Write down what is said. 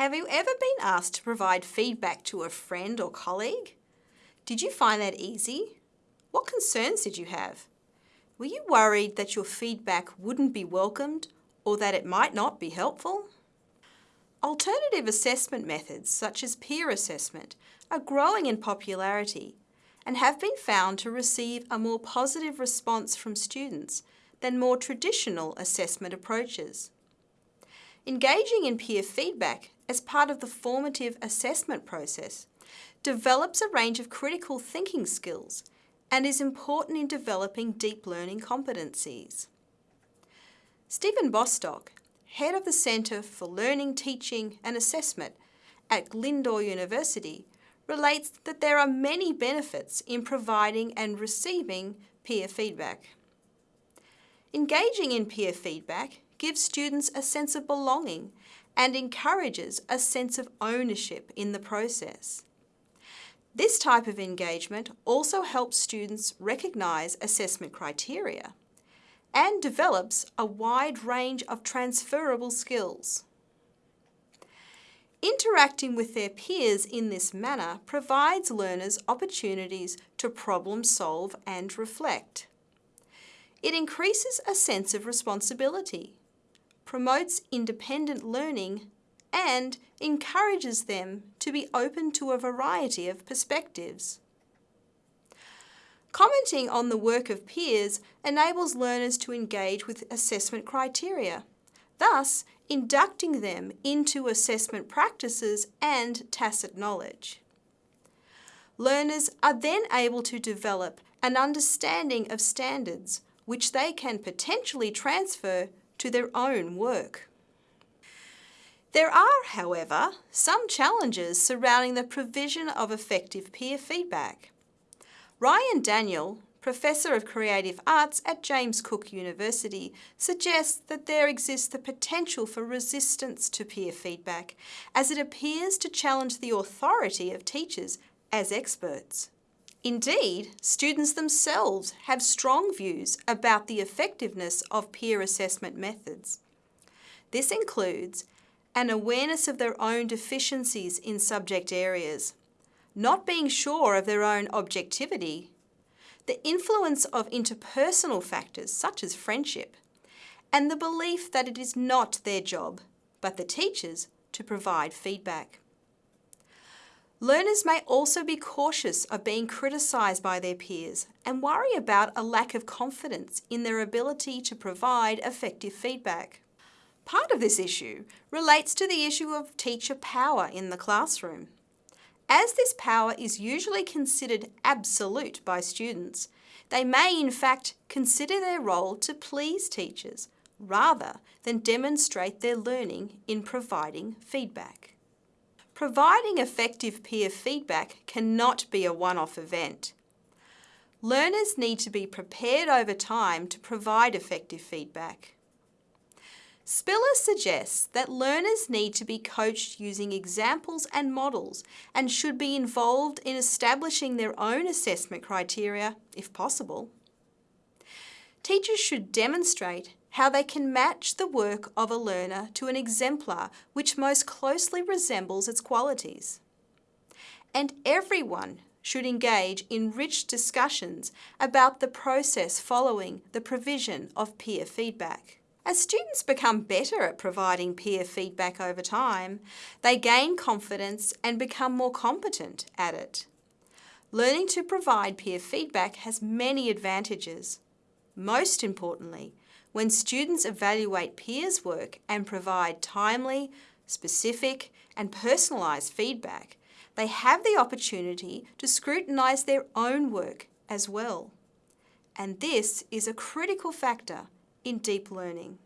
Have you ever been asked to provide feedback to a friend or colleague? Did you find that easy? What concerns did you have? Were you worried that your feedback wouldn't be welcomed or that it might not be helpful? Alternative assessment methods such as peer assessment are growing in popularity and have been found to receive a more positive response from students than more traditional assessment approaches. Engaging in peer feedback as part of the formative assessment process develops a range of critical thinking skills and is important in developing deep learning competencies. Stephen Bostock, head of the Centre for Learning, Teaching and Assessment at Glyndŵr University, relates that there are many benefits in providing and receiving peer feedback. Engaging in peer feedback gives students a sense of belonging and encourages a sense of ownership in the process. This type of engagement also helps students recognise assessment criteria and develops a wide range of transferable skills. Interacting with their peers in this manner provides learners opportunities to problem solve and reflect. It increases a sense of responsibility, promotes independent learning and encourages them to be open to a variety of perspectives. Commenting on the work of peers enables learners to engage with assessment criteria, thus inducting them into assessment practices and tacit knowledge. Learners are then able to develop an understanding of standards which they can potentially transfer to their own work. There are, however, some challenges surrounding the provision of effective peer feedback. Ryan Daniel, Professor of Creative Arts at James Cook University, suggests that there exists the potential for resistance to peer feedback as it appears to challenge the authority of teachers as experts. Indeed, students themselves have strong views about the effectiveness of peer assessment methods. This includes an awareness of their own deficiencies in subject areas, not being sure of their own objectivity, the influence of interpersonal factors such as friendship, and the belief that it is not their job, but the teacher's, to provide feedback. Learners may also be cautious of being criticised by their peers and worry about a lack of confidence in their ability to provide effective feedback. Part of this issue relates to the issue of teacher power in the classroom. As this power is usually considered absolute by students, they may in fact consider their role to please teachers rather than demonstrate their learning in providing feedback. Providing effective peer feedback cannot be a one-off event. Learners need to be prepared over time to provide effective feedback. Spiller suggests that learners need to be coached using examples and models and should be involved in establishing their own assessment criteria if possible. Teachers should demonstrate how they can match the work of a learner to an exemplar which most closely resembles its qualities. And everyone should engage in rich discussions about the process following the provision of peer feedback. As students become better at providing peer feedback over time, they gain confidence and become more competent at it. Learning to provide peer feedback has many advantages. Most importantly, when students evaluate peers' work and provide timely, specific and personalised feedback, they have the opportunity to scrutinise their own work as well. And this is a critical factor in deep learning.